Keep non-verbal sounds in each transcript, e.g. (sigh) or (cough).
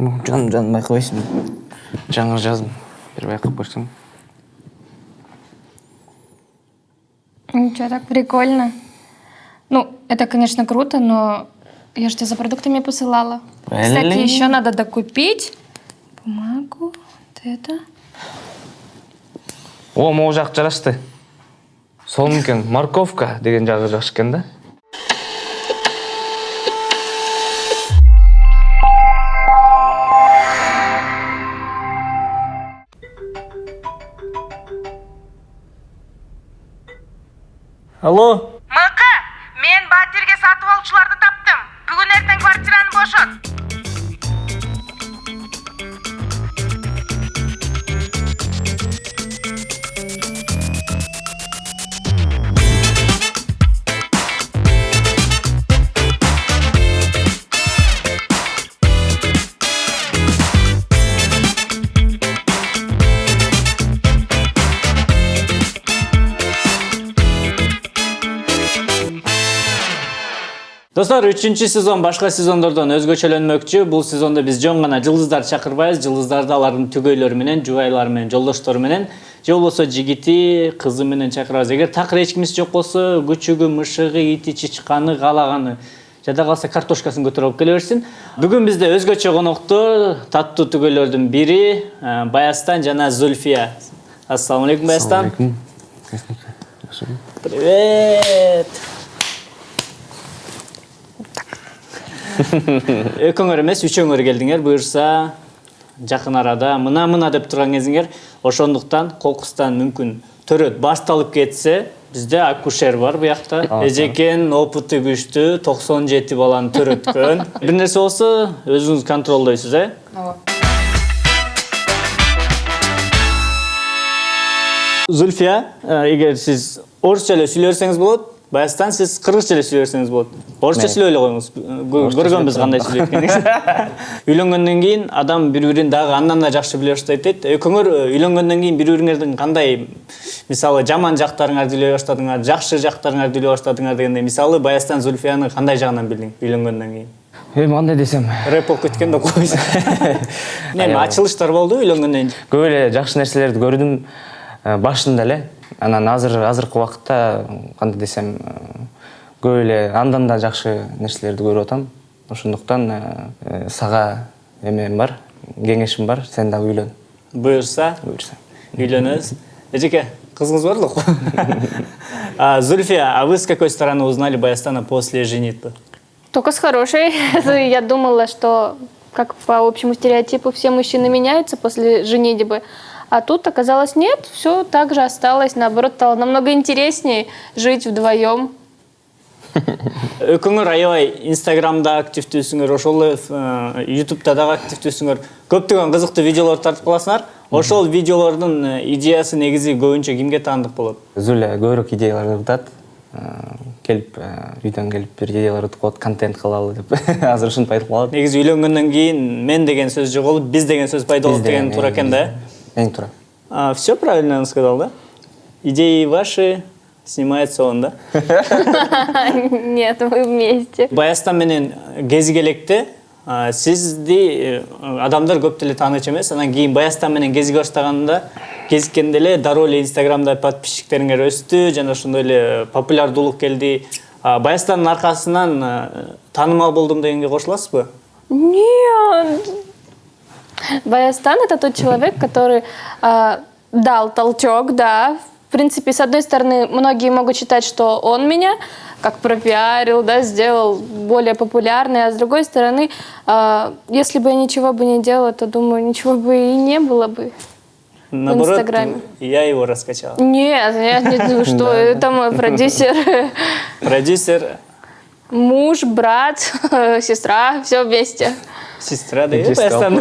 жаным жаным байқабайсың жаңа жаздым бір байқап көрсең Ничего, так прикольно. Ну, это, конечно, круто, но я же тебе за продуктами посылала. Кстати, еще надо докупить бумагу, вот это. о могу жақ жарашты сол екен морковка деген жағы жақсы екен да алло? Мықы мен батирге сатып алушыларды таптым. Бүгін ертең квартираны бошот. Достор үчүнчү сезон башка сезондордон өзгөчөлөнмөкчү. Бул сезондо биз жөн гана жылдыздарды чакырбайбыз жылдыздарды алардын түгөйлөрү менен жубайлары менен жолдоштору менен. Же болбосо жигити кызы менен чакырабыз эгер такыр эч кимиси жок болсо күчүгү мышыгы ити чычканы каалаганы жада калса картошкасын көтөрүп алып келе берсин. Бүгүн бизде өзгөчө коноктор таттуу түгөйлөрдүн бири э, баястан жана зульфия ассаламу алейкум баястан. Привет! (laughs) экөөңөр эмес үчөөңөр келдиңер буюрса жакын арада мына мына деп турган кезиңер ошондуктан кокустан мүмкүн төрөт башталып кетсе бизде акушер бар буякта эжекен опыты күчтүү токсон жети баланы төрөткөн. (laughs) Бир нерсе болсо өзүңүз контролдойсуз э? Зульфия э, эгер сиз орусча эле сүйлөй берсеңиз болот баястан сиз кыргызча эле сүйлөй берсеңиз болот орусча сүйлөй эле коюңуз Кө- көргөнбүз кандай сүйлөйт экенин (laughs) үйлөнгөндөн кийин адам бири бирин дагы андан да жакшы биле баштайт дейт экөөңөр үйлөнгөндөн кийин бири бириңердин кандай мисалы жаман жактарыңарды үйлөй баштадыңар жакшы жактарыңарды үйлөй баштадыңар дегендей. Мисалы баястан зульфияны кандай жагынан билдиң үйлөнгөндөн кийин эми кандай десем. Рэп болуп кеткен деп койбойсуң эми ачылыштар болду үйлөнгөндөн кийин көп эле жакшы нерселерди көрдүм башында эле анан азыр азыркы убакытта кандай десем э, көп эле андан да жакшы нерселерди көрүп атам ошондуктан э, э, сага эмем бар кеңешим бар сен дагы үйлөн буюрса буюрса Үйлөнөбүз. (laughs) Эжеке, кызыңыз бар лук? (laughs) А, Зульфия, а вы с какой стороны узнали Баястана после женитьбы? Только с хорошей. (laughs) Я думала, что, как по общему стереотипу, все мужчины меняются после женитьбы. А тут оказалось нет, все так же осталось. Наоборот, стало намного интереснее жить вдвоем. Өкүңөр аябай Инстаграмда активдүүсүңөр, ошол эле э, Ютубта дагы активдүүсүңөр. Көптөгөн кызыктуу видеолор тартып каласыңар. Ошол видеолордун э, идеясы негизи көбүнчө кимге таандык болот? зуля көбүрөөк идеялар ырдат келип э, үйдөн келип бир идеялар ырдып коет контент кылалы деп (laughs) азыр ушинтип айтып калат Негизи үйлөнгөндөн кийин мен деген сөз жоголуп, биз деген сөз пайда болот деген туура экен да. Эң туура Все правильно он сказал, да? Идеи ваши, снимается он, да? (laughs) Нет, мы вместе. Баястан менен кезиги электе а, сизди э, адамдар көп деле таанычу эмес анан кийин Баястан менен кезиге баштаганында кезиккенде эле дароо эле инстаграмда подписчиктериңер өстү жана ошондой эле популярдуулук келди А, Баястандын аркасынан э, таанымал болдум дегенге кошуласызбы Нет. Баястан это тот человек, который а, дал толчок, да. В принципе, с одной стороны, многие могут считать, что он меня как пропиарил, да, сделал более популярной, а с другой стороны, а, если бы я ничего бы не делала, то, думаю, ничего бы и не было бы. наоборот Инстаграме. я его раскачал Нет, я не (laughs) думаю, что это мой продюсер, продюсер муж, брат, (laughs) сестра, все вместе. Сестра деп Баястан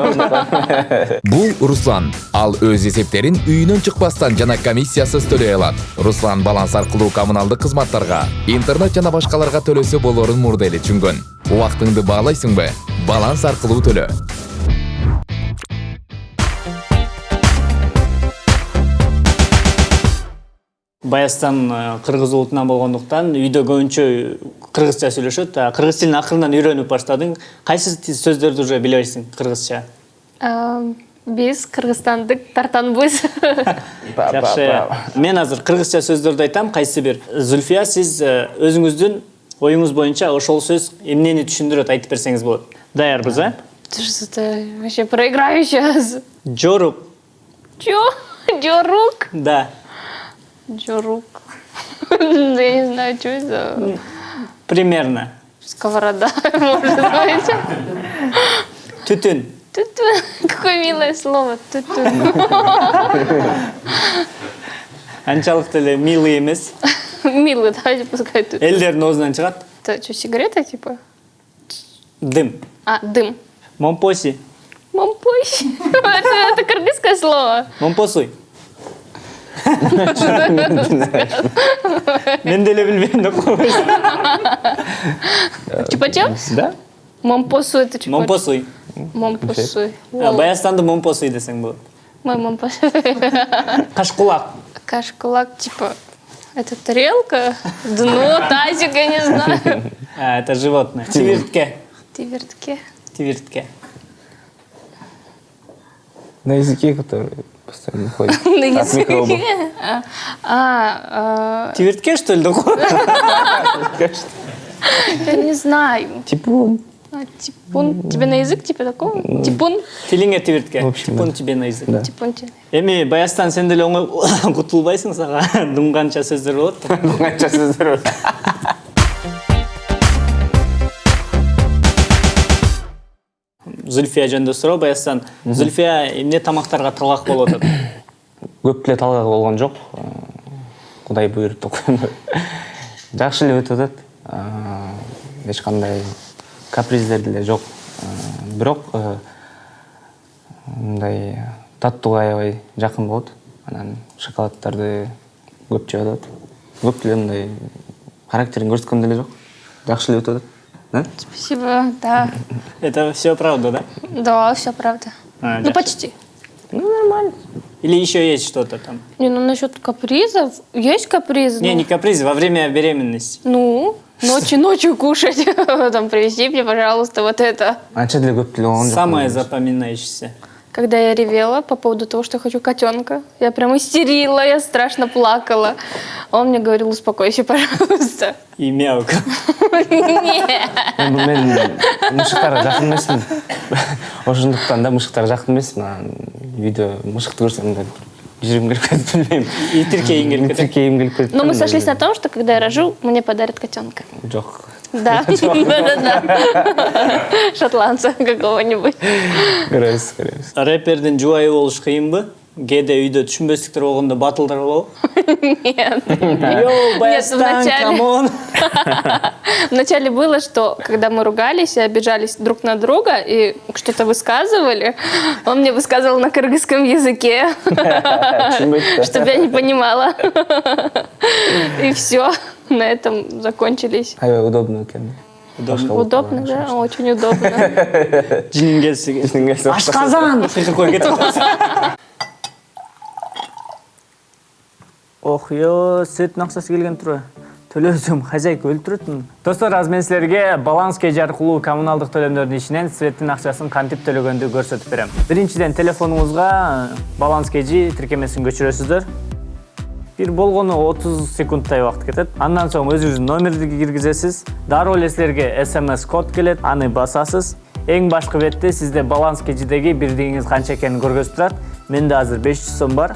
бул руслан. Ал өз эсептерин үйүнөн чыкпастан жана комиссиясыз төлөй алат руслан баланс аркылуу коммуналдык кызматтарга интернет жана башкаларга төлөсө болорун мурда эле түшүнгөн убактыңды баалайсыңбы баланс аркылуу төлө баястан э, кыргыз улутунан болгондуктан үйдө көбүнчө кыргызча сүйлөшөт а кыргыз тилин акырындан үйрөнүп баштадың кайсы ти- сөздөрдү уже билебейсиң кыргызча А, Биз кыргызстандык тартанбыз. (laughs) жакшы мен азыр кыргызча сөздөрдү айтам кайсы бир зүлфия сиз э, өзүңүздүн оюңуз боюнча ошол сөз эмнени түшүндүрөт айтып берсеңиз болот даярбыз э что-то вообще проиграю сейчас. жорук Чё? (laughs) Джорук? да. Джорук. (laughs) Я не знаю, что это. примерно Сковорода, (laughs) может быть. түтүн Тутун. Какое милое слово. Тутун. анчалык деле милый эмес Милый, давайте пускай тут. элдердин оозунан чыгат Это что, сигарета типа? дым А, дым. момпоси. (laughs) Это, это кыргызское слово. момпосуй мен деле билбейм деп койбойсуң Чупа-чап? да Мампосу это момпосуй Мампосу. А, баястанды момпосуй десең болот Мой мампос. кашкулак Кашкулак, типа, это тарелка, дно, тазик, я не знаю. А, это животное тивиртке Ты вертке. тивиртке на языке который постоянно ходит (laughs) На от микробов языке. (laughs) А, а, тивиртке что ли такое (laughs) я не знаю. типун А, Типун. Тебе на язык типа такого? Типун? тилиңе тивиртке В общем, типун тебе на язык Да. Типун тебе. эми баястан сен деле оңой кутулбайсың сага дым канча сөздөр болот да. қанша сөздер зүлфия жөнүндө суроо баястан зүлфия эмне тамактарга талак болуп атат (coughs) көп деле талгак болгон жок Э, кудай деп коеюн жакшы эле өтүп атат Э, эч кандай каприздер деле жок Э, бирок э, мындай таттууга аябай жакын болот анан шоколаддарды көп жеп атат көп деле мындай характерин көрсөткөн деле жок жакшы эле өтүп атат да Спасибо, да. это все правда да Да, все правда. А, Ну, да. почти. ну нормально или еще есть что-то там Не, ну насчет капризов, есть капризы. не ну, не каприз во время беременности Ну, ночью ночью кушать, (laughs) там привези мне, пожалуйста, вот это. деле болгон жок самое запоминающееся Когда я ревела по поводу того, что я хочу котенка, я прям истерила, я страшно плакала. Он мне говорил, успокойся, (laughs) пожалуйста. и мяук Нет. Эми мен мышыктарга жакын эмесмин ошондуктан да мышыктарга жакын эмесмин анан үйдө мышыкты көрсөм да жүрөгүм кирип кетип билбейм итиркейиң келип кетет тиркейим келип кетип Но мы калдым, сошлись на том, что когда я рожу, мне подарят котенка. жок Да, да-да-да. (laughs) Шотландца какого-нибудь. көрөбүз көрөбүз рэпердин жубайы болуш кыйынбы кээде үйдө түшүнбөстүктөр болгондо батылдар болобу Нет. Йоу, баястан, вначале- камон (laughs) Вначале было, что когда мы ругались и обижались друг на друга и что-то высказывали, он мне высказывал на кыргызском языке, (laughs) чтобы я не понимала. И все, на этом закончились. аябай удобно Удобно, болгон да? Очень удобно. (laughs) Жинин келсе ашказан светтин акчасы келген турбайбы төлөөсөм хозяйка өлтүрөт достор азыр мен силерге баланс kg аркылуу коммуналдык төлөмдөрдүн ичинен светтин акчасын кантип төлөгөндү көрсөтүп берем. Биринчиден телефонуңузга баланс kg тиркемесин көчүрөсүздөр бир болгону 30 секундтай убакыт кетет андан соң өзүңүздүн номерди киргизесиз дароо эле силерге смс код келет аны басасыз. Эң башкы бетте сизде баланс кежидеги бирдигиңиз канча экенин көргөзүп турат менде азыр 500 сом бар.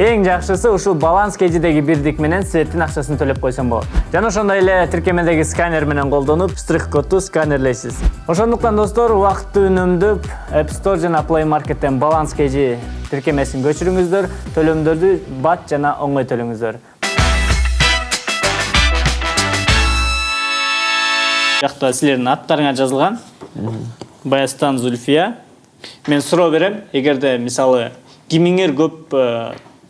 Эң жакшысы ушул баланс кежидеги бирдик менен светтин акчасын төлөп койсом болот. Жана ошондой эле тиркемедеги сканер менен колдонуп штрих кодду сканерлейсиз. Ошондуктан достор убакытты үнөмдөп app store жана play markеттен баланс kg тиркемесин көчүрүңүздөр төлөмдөрдү бат жана оңой төлөңүздөр. Жакта силердин аттарыңар жазылган баястан зульфия мен суроо берем. Эгерде мисалы кимиңер көп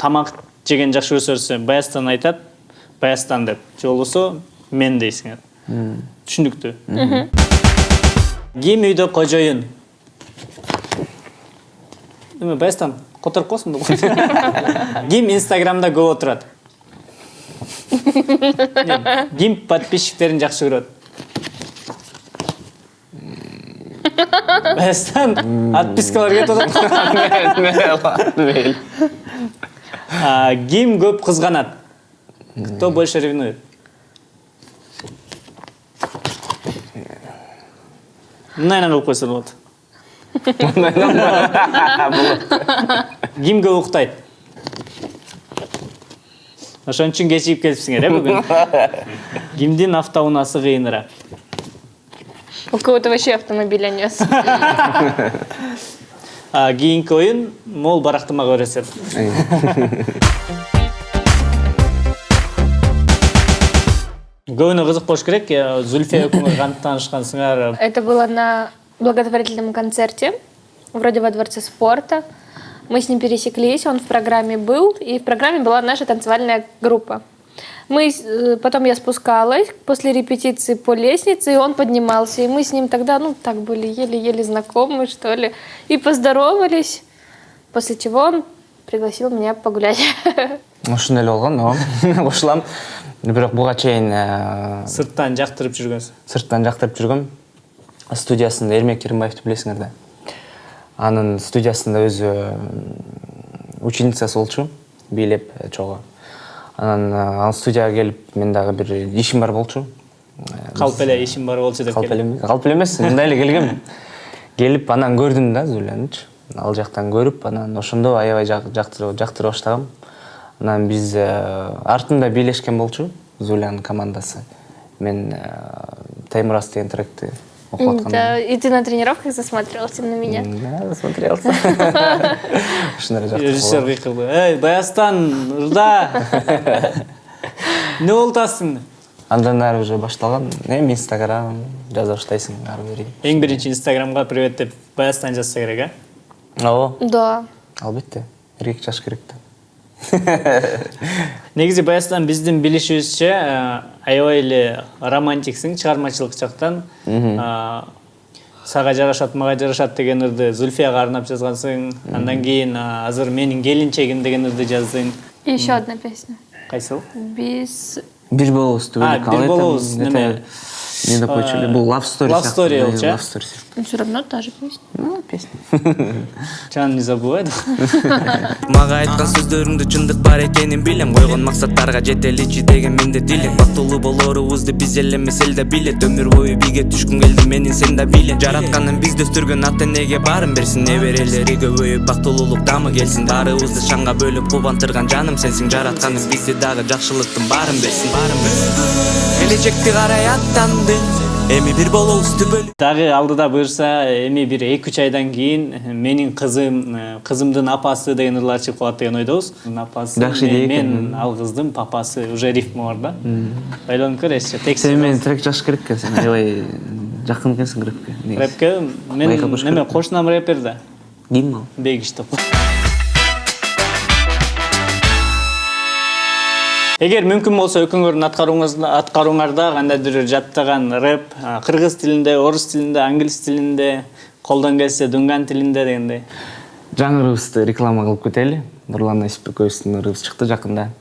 тамак жеген жакшы көрсө баястан айтат баястан деп. Же болбосо мен дейсиңер түшүнүктүү ким үйдө кожоюн эме баястан которуп коесуң да ким инстаграмда көп отурат ким подписчиктерин жакшы көрөт баястан отпискалар кетип атат мейли А, ким көп кызганат кто больше ревнует? Мындайынан кылып койсо болот ким көп уктайт ошон үчүн кечигип келипсиңер э бүгүн кимдин автоунаасы кыйыныраак У кого-то вообще автомобиля нет. (laughs) А, кийинки оюн мол барактымак өрөсөт көбүнө кызык болуш керек э, зульфия экөөңөр кантип таанышкансыңар Это было на благотворительном концерте, вроде во Дворце спорта. Мы с ним пересеклись, он в программе был, и в программе была наша танцевальная группа. Мы, э, потом я спускалась после репетиции по лестнице, и он поднимался. И мы с ним тогда, ну, так были еле-еле знакомы, что ли. И поздоровались, после чего он пригласил меня погулять. ушундай эле болгон ооба кошулам бирок буга чейин сырттан жактырып жүргөнсүз сырттан жактырып жүргөм студиясында эрмек керимбаевди билесиңер да анын студиясында өзү ученицасы болчу бийлеп э, чогуу анан э, ал студияга келип мен дагы бир ишим бар болчу. Калп эле ишим бар болчу деп калп эле калп эле эмес мындай эле келгем (laughs) келип анан көрдүм да зулянычы ал жактан көрүп анан ошондо аябай жактыра баштагам. Анан биз э, артында бийлешкен болчу зулянын командасы. Мен э, таймурас деген тректи окуп атканда Да, и ты на тренировках засматривался на меня. Да, смотрелся. (laughs) Ушундай эле режиссер жактырып кыйкылды эй баястан ырда эмне (laughs) болуп атасың андан ары уже башталган эми инстаграм жаза баштайсың ары бери эң биринчи инстаграмга привет деп баястан жазса керек э ооба Да. албетте эркек жаш керек да (laughs) негизи баястан биздин билишибизче э, аябай эле романтиксиң чыгармачылык жактан А, сага жарашат мага жарашат деген ырды зульфияга арнап жазгансың андан кийин а, азыр менин келинчегим деген ырды жаздың еще одна песня. кайсыл Без... бир болобуз элек. бир болобуз, неме? Не допойчу эле бул love story Love story э? love story. Все равно та же песня. Ну, песня. Жан не забывай мага айткан сөздөрүңдө чындык бар экенин билем койгон максаттарга жетеличи деген менде дилем. Бактылуу болорубузду биз эле эмес эл да билет. Өмүр бою бийге түшкүн келди менин сен да билем жаратканын бизди өстүргөн ата энеге баарын берсин неберелери көбөйүп бактылуулук дамы келсин баарыбызды шаңга бөлүп кубантырган жаным сенсиң жаратканым бизди дагы жакшылыктын баарын берсин баарын берсин келечекти карай аттанды эми бир болобуз түбөлүк дагы алдыда буюрса эми бир эки үч айдан кийин менин кызым кызымдын апасы деген ырлар чыгып калат деген ойдобуз апасы Жакшы мен, идея мен ал кыздын папасы уже рифма бар да ойлонуп көрөсүзчү сен текст менен трек жазыш керек экен сен аябай жакын экенсиң рэпке рэпке мен керек. кошунам рэпер да ким ал бегиш деп эгер мүмкүн болсо экөөңөрдүн аткарууңарда кандайдыр жаттаган рэп а, кыргыз тилинде орус тилинде англис тилинде колдон келсе дунган тилинде дегендей. Жаңы ырыбызды реклама кылып кетели нурлан эсипбековичтин ырыбыз чыкты жакында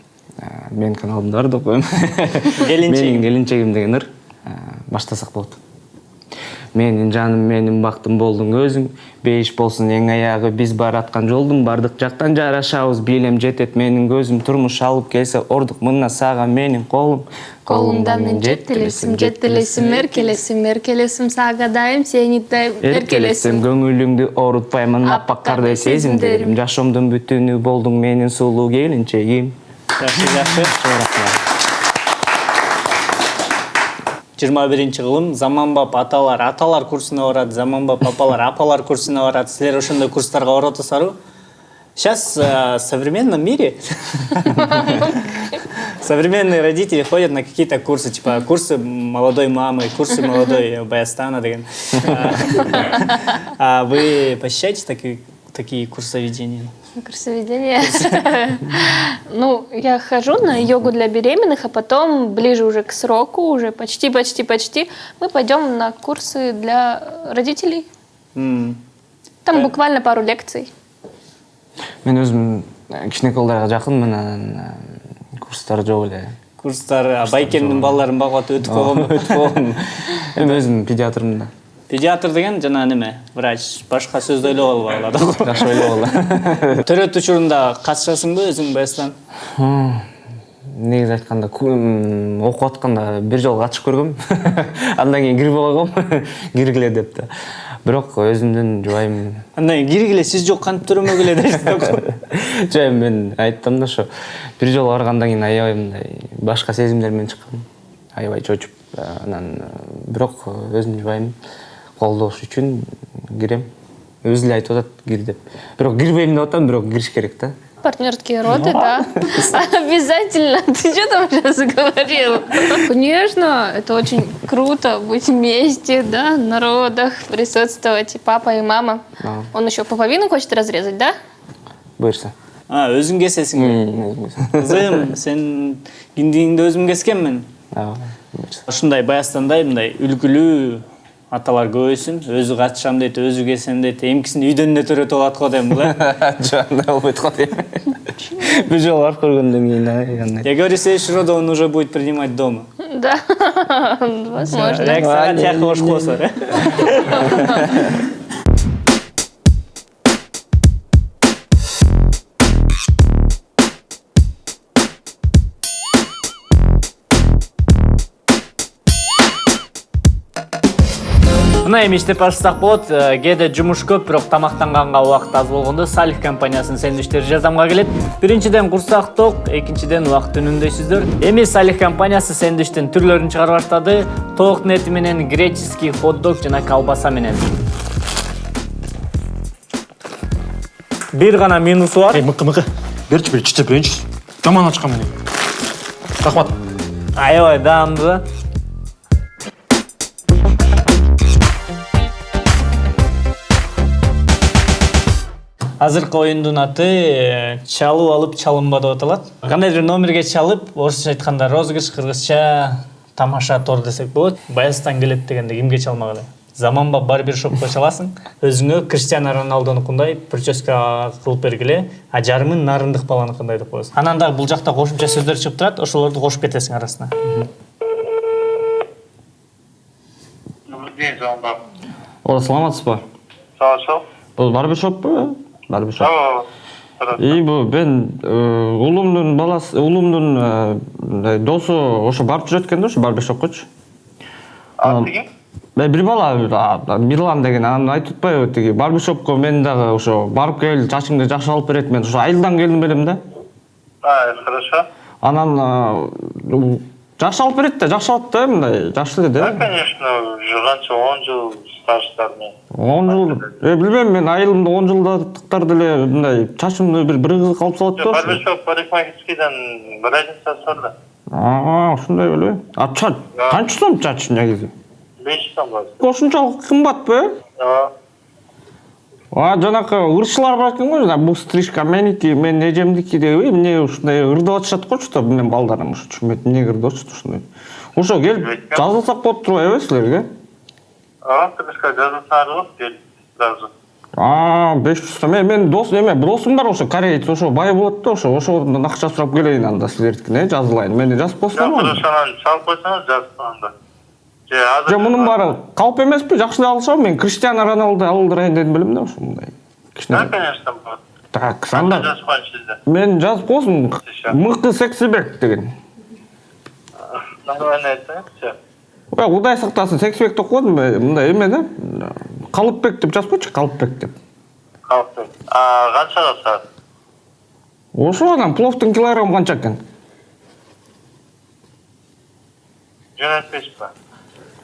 менин каналымда бар деп (laughs) Келинчегим. менин келинчегим деген ыр баштасак болот менин жаным менин бактым болдуң өзүң бейиш болсун эң аягы биз бараткан жолдун бардык жактан жарашабыз бийлем жетет менин көзүм турмуш алып келсе ордук мына сага менин колум. Колумдан мен жетелесим, жетелесим, эркелесим, эркелесим, сага дайым, сени дайым, эркелесем эркелесим. көңүлүңдү оорутпаймын аппаккардай сезимдерим. жашоомдун бүтүнү болдуң менин сулуу келинчегим. Жакшы жыйырма биринчи кылым заманбап аталар аталар курсуна барат заманбап апалар апалар курсуна барат силер ошондой курстарга барып атасыңарбы сейчас э, в современном мире (laughs) современные родители ходят на какие-то курсы типа курсы молодой мамы курсы молодой баястана деген. А (laughs) вы посещаете такие такие курсоведения Курсоведение. (laughs) Ну, я хожу на йогу для беременных, а потом ближе уже к сроку, уже почти, почти, почти, мы пойдем на курсы для родителей. Там э. буквально пару лекций. Мен өзім э, кішкене қолдарға жақынмын курстар жоқ эле курстар а байкемдин балаларын багып өтіп (laughs) қойғанмын өтіп қойғанмын мен өзім педиатрмын да. Педиатр деген жана неме? Врач башка сөздү ойлоп албагыла да (laughs) жакшы ойлогула (laughs) төрөт учурунда катышасыңбы өзүң баястан негизи айтканда окуп атканда бир жолу катышып көргөм. (laughs) Андан кийин кирбей койгом киргиле деп да бирок өзүмдүн жубайым андан кийин киргиле сиз жок кантип төрөмөгүлө дешти жай мен айттым да ошо. Бир жолу баргандан кийин аябай мындай башка сезимдер менен чыккам. Аябай чочуп анан бирок өзүмдүн жубайым колдош үчүн кирем өзү эле айтып атат кир деп бирок кирбейм деп атам бирок кириш керек да Партнерские роды, да. (laughs) Обязательно. (laughs) Ты что там сейчас говорил? Конечно, это очень круто быть вместе, да, на родах, присутствовать. И папа, и мама. Он еще пуповину хочет разрезать, да? буюрса а өзүң кесесиңби кызым сен киндигиңди өзүм кескенмин ооба буюрса ушундай баястандай мындай үлгүлүү аталар көбөйсүн өзү катышам дейт өзү кесем дейт эмкисин үйдөн эле төрөтүп алат го дейм бул э (laughs) жок андай болбойт го дейм (laughs) бир жолу барып көргөндөн андай я говорю следующий роды он уже будет принимать дома. Да, (laughs) возможно. реакцияга не, тияк не, мына эми иштеп баштасак болот Э, кээде жумуш көп бирок тамактанганга убакыт аз болгондо салих компаниясынын сэндвичтери жардамга келет биринчиден курсак ток экинчиден убакыт үнүмдөйсүздөр эми салих компаниясы сэндвичтин түрлөрүн чыгара баштады тоок эти менен греческий хот дог жана колбаса менен бир гана минусу бар Эй, мыкы, мыкы. Берчи, бер, читтеп берейинчи. Жаман ачкан мени. Рахмат. аябай даамдуу да азыркы оюндун аты э, чалып алып чалынба деп аталат кандайдыр номерге чалып орусча айтканда розыгрыш кыргызча тамаша тор десек болот. Баястан келет дегенде кимге чалмак эле заманбап барбершопко чаласың өзүңө криштиано роналдонукундай прическа кылып бергиле а жарымын нарындык баланыкындай деп коесуң. Анан дагы бул жакта кошумча сөздөр чыгып турат ошолорду кошуп кетесиң арасына. Добрый день, Замбак. ооба саламатсызбы сау. бул барбершоппу Хорошо. и бул мен э, уулумдун баласы уулумдун э, мындай досу ошо барып жүрөт экен да ошо барбершопкочу А ты? Э, бир бала мирлан деген анан айтып атпайбы тиги барбершопко мен дагы ошо барып кел чачыңды жакшы алып берет мен ошо айылдан келдим элем да А, хорошо. анан жакшы алып берет да жакшы алат да мындай эле Да, да конечно, 10 жыл стаждармен. он жыл? Э билбейм мен айылымда он жылдыктар деле мындай чачымды бир бир кызык алып салат да. Барбершоп парикмахерскийден бір айдан сорды. aa ушундай беле а чач канча сом чач негизи 5 сом бар. ошунчалык кымбатпы Ооба. А жанакы ырчылар бар экен го жана бул стрижка меники менин эжемдики деп эмне ушундай ырдап атышат го чута менин балдарым ошо түшүнбөйт эмнеге ырдап атышат ушундай ошо келип жазылсак болуп турбайбы силерге Ооба, стрижка болот, кел сразу. а беш жүз сом э менин дос эме досум бар ошо кореец ошо бай болот да ошо ошодон акча сурап келейин анда силердикине жазылайын мени жазып хорошо, анан салып койсоңуз жазып анда. Же, азыр. жок мунун баары калп эмеспи жакшы эле алышабы мен криштиано роналду алдырайын дедим белем да ошо мындай Да, кичине конечно, так Анда анда жазып сизде. мен жазып койсун мыкты сексибек деген Нормально айтсаңыз, ой кудай сактасын сексибек деп койдум мындай эме да калыпбек деп жазып койчу калыпбек деп Калпты. А, канчага саат? ошо анан пловдун килограммы канча экен Жөнөтпейсизби?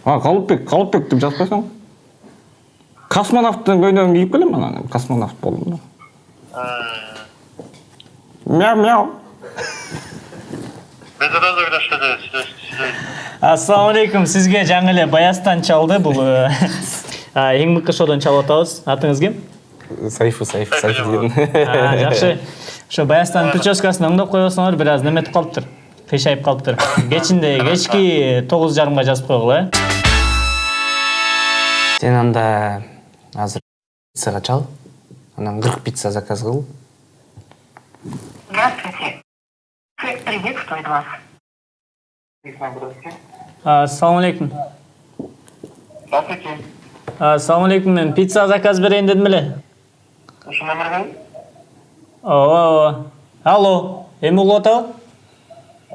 А калыпбек калыпбек деп жазып койсоң космонавттын көйнөгүн кийип келем анан космонавт болдум да. Мяу мяу. Без розыгрышта да сиз ассалам алейкум сизге жаңы эле баястан чалды бул э, а, эң мыкты шоудон чалып атабыз атыңыз ким сайфу сайфу сайфу деген А, жакшы ошо баястан прическасын оңдоп койбосоңор бир аз неметип калыптыр кыйшайып калыптыр кечинде кечки тогуз жарымга жазып койгула э? Сен анда азыр пиццага чал анан кырк пицца заказ кыл Здравствуйте. Цех приветствует вас. ассалому алейкум Здравствуйте. алейкум мен пицца заказ берейин дедим эле Ушу номерге? ооба ооба алло эми угуп атабы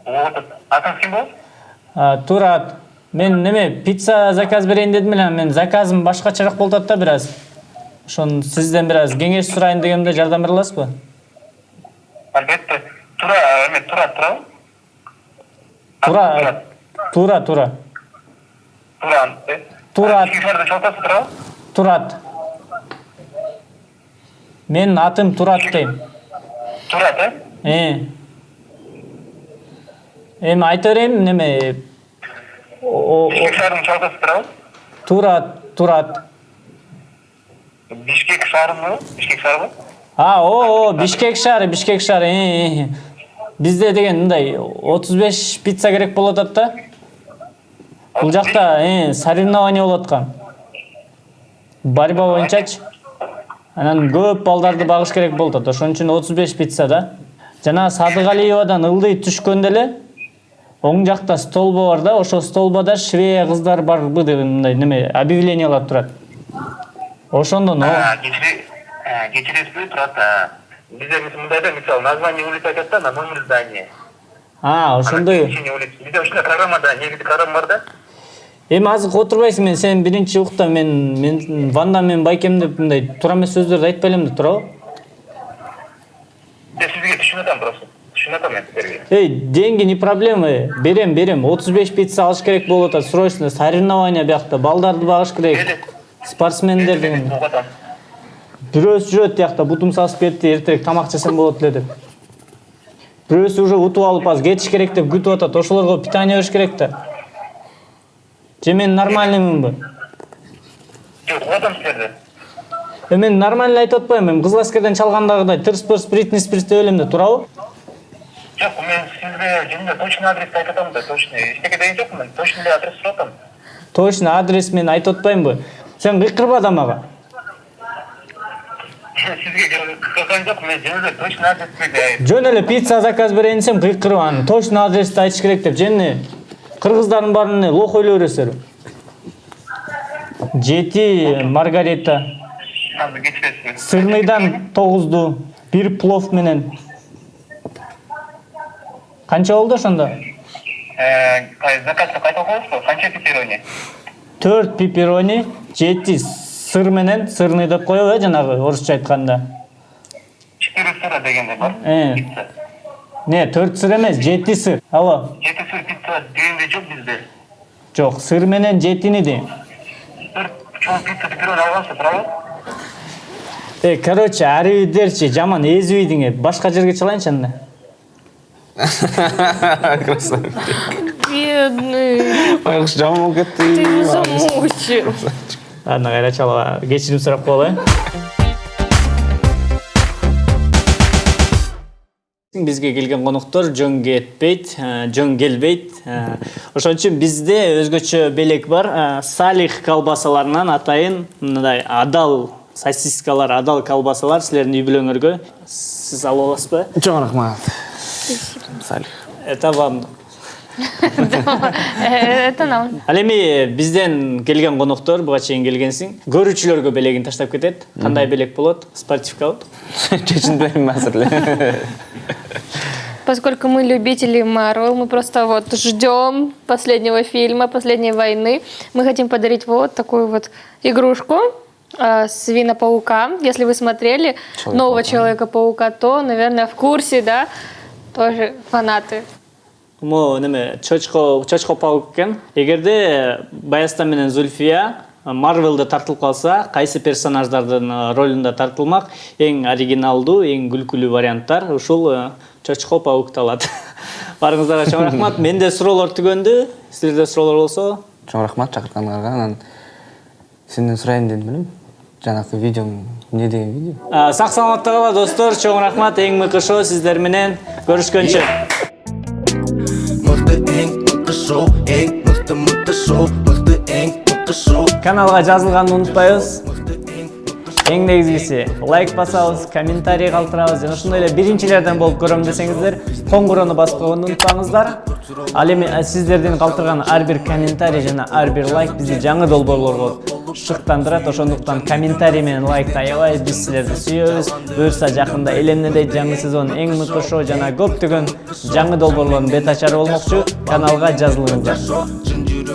Вот. Атыңыз ким болот? Турат мен неме пицца заказ берейин дедим эле мен заказым башкачараак болуп атат да бир аз ошон сизден бир аз кеңеш сурайын дегемде жардам бере аласызбы Албетте. Тура, эме тура, тура. тура тура тура Тура. э? Турат. Тура? турат менин атым турат дейм Турат, э? э эми айта берейин неме Бишкек шаарынын чогултасыз тура? турат турат Бишкек шаарынбы? Бишкек шаарыбы? а о бишкек шаары бишкек шаары э, э. бизде деген мындай отуз беш пицца керек болуп атат да бул жакта э, соревнование болуп аткан борьба боюнчачы анан көп балдарды багыш керек болуп атат ошон үчүн отуз беш пицца да жана садыгалиевадан ылдый түшкөндө эле оң жакта столбо бар да ошол столбода швея кыздар барбы деген мындай неме объявлениялар турат ошондон кечиресизби турат? Бизде мындай да, мисалы, название улицы айтат да, на номер здания. а ошондой. Бизде ушундай программада, негизи программа бар да. эми азыр отурбайсың мен сен биринчи укта мен мен ванда менен байкем деп мындай туура эмес сөздөрдү айтпай элем да туурабы Мен сизге түшүнүп атам просто. Мен эй деньги не проблема э. берем берем отуз беш пицца алыш керек болуп атат срочно соревнование биякта балдарды багыш керек Эле. спортсмендер деген Угуп атам. бирөөсү жүрөт тиякта бутум сасып кетти эртерээк тамак жесем болот эле деп бирөөсү уже утуп алып азыр кетиш керек деп күтүп атат ошолорго питание бериш керек да же мен нормальныймынбы Жок, угуп атам силерди. э мен нормально айтып атпаймынбы эми кызыл аскерден чалгандагыдай тырс пырс бритни спирс деп элем да туурабы Жок, мен сизге жөнүндө точный адрести айтып атам да, точный. Эчтеке деген жокмун, мен точный эле адрес сурап атам. точно адрес мен айтып атпаймынбы сен кыйкырба да мага Сизге кырган жок, мен жөн эле точный адрести жөн эле пицца заказ берейин десем кыйкырып анан точно адрести айтыш керек деп же эмне кыргыздардын баарын эмне лох ойлой бересиздерби жети маргарита сырныйдан тогузду бир плов менен. Ошондо Э, кай- заказды кайта окуңузбу? Канча пепперони? төрт пепперони жети сыр менен сырный деп коебу э жанагы орусча айтканда Четыре сыра дегенде бар. Э. Не төрт сыр эмес жети сыр алло Жети сыр пицца дегенде жок бизде. жок сыр менен жетини дейм? Э, короче, аривидерчи, жаман эзибейдиң эп. Башка жерге чалайынчы анда. (laughs) красавчик. Бедный, байкуш жаман болуп кетти ты его замучил. Ладно. Кечирим сурап коелу, э. бизге келген коноктор жөн кетпейт э, жөн келбейт Э, ошон үчүн бизде өзгөчө белек бар. Э, салих колбасаларынан атайын мындай адал сосискалар адал колбасалар силердин үй бүлөңөргө. Сиз алып аласызбы? Чоң рахмат. Салих это вам. Это нам. ал эми бизден келген коноктор буга чейин келгенсиң көрүүчүлөргө белегин таштап кетет кандай белек болот спортивкабы (laughs) чечинбейм азыр (laughs) эле Поскольку мы любители Марвел, мы просто вот ждем последнего фильма, последней войны. Мы хотим подарить вот такую вот игрушку э, Свина-паука. Если вы смотрели нового Человека-паука, то, наверное, в курсе, да, тоже фанаты. могу неме чочко чочко паук экен эгерде баястан менен зульфия марвелде тартылып калса кайсы персонаждардын э, ролунда тартылмак эң оригиналдуу эң күлкүлүү варианттар ушул э, чочко паукты алат. (laughs) Баарыңыздарга чоң рахмат. Менде суроолор түгөндү. Силерде суроолор болсо. Чоң рахмат чакыртканыңарга анан сенден сурайын дедим элем жанакы видеоң эмне деген видео? А, сак саламатта кала достор чоң рахмат эң мыкты шоу сиздер менен көрүшкөнчө мықты ең мықты шоу ең мықты мықты шоу мықты ең мықты шоу каналга жазылганды унутпайбыз эң негизгиси лайк басабыз комментарий калтырабыз жана ушундай эле биринчилерден болуп көрөм десеңиздер коңгурону басууга унутпаңыздар ал эми сиздердин калтырган ар бир комментарий жана ар бир лайк бизди жаңы долбоорлорго шыктандырат ошондуктан комментарий менен лайкты аябай биз силерди сүйөбүз буюрса жакында элемнедей жаңы сезон эң мыкты шоу жана көптөгөн жаңы долбоорлордун бет ачары болмокчу каналга жазылыңыздар.